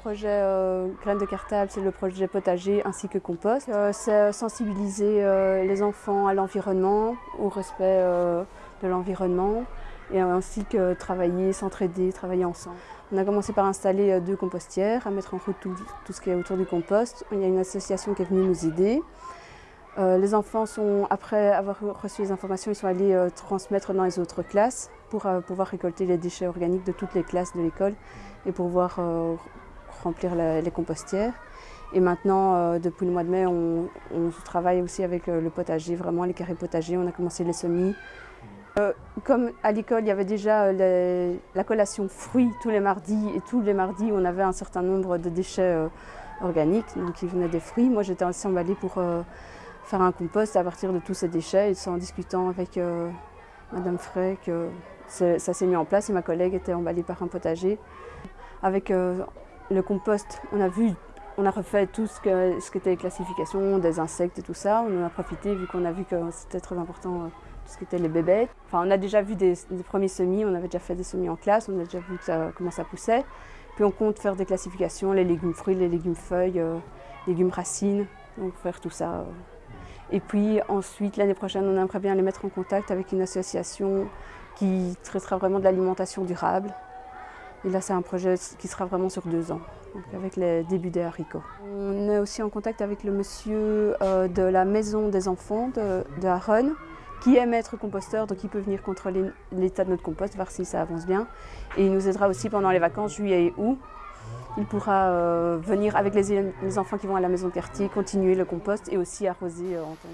projet euh, Graines de cartable, c'est le projet potager ainsi que compost. Euh, c'est sensibiliser euh, les enfants à l'environnement, au respect de l'environnement et ainsi que travailler, s'entraider, travailler ensemble. On a commencé par installer deux compostières, à mettre en route tout, tout, ce qui est autour du compost. Il y a une association qui est venue nous aider. Les enfants sont, après avoir reçu les informations, ils sont allés transmettre dans les autres classes pour pouvoir récolter les déchets organiques de toutes les classes de l'école et pouvoir euh, remplir les compostières. Et maintenant, euh, depuis le mois de mai, on, travaille aussi avec euh, le potager, vraiment les carrés potagers. On a commencé les semis. comme à l'école, il y avait déjà la collation fruits tous les mardis, et tous les mardis, on avait un certain nombre de déchets organiques, donc qui venaient des fruits. Moi, j'étais aussi emballée pour faire un compost à partir de tous ces déchets, et c'est en discutant avec Madame Frey que ça s'est mis en place et ma collègue était emballée par un potager. Avec euh, le compost, on a vu, on a refait tout ce que ce les classifications des insectes et tout ça. On en a profité vu qu'on a vu que c'était très important euh, tout ce qui était les bébêtes. Enfin, on a déjà vu des, premiers semis, on avait déjà fait des semis en classe, on a déjà vu comment ça poussait. Puis on compte faire des classifications, les légumes fruits, les légumes feuilles, euh, légumes racines, donc faire tout ça. Et puis ensuite, l'année prochaine, on aimerait bien les mettre en contact avec une association qui traitera vraiment de l'alimentation durable. Et là, c'est un projet qui sera vraiment sur deux ans, avec les débuts des haricots. On est aussi en contact avec le monsieur euh, de la maison des enfants de, de qui est maître composteur, donc il peut venir contrôler l'état de notre compost, voir si ça avance bien. Et il nous aidera aussi pendant les vacances, juillet et août. Il pourra euh, venir avec les, enfants qui vont à la maison de quartier, continuer le compost et aussi arroser euh, en temps.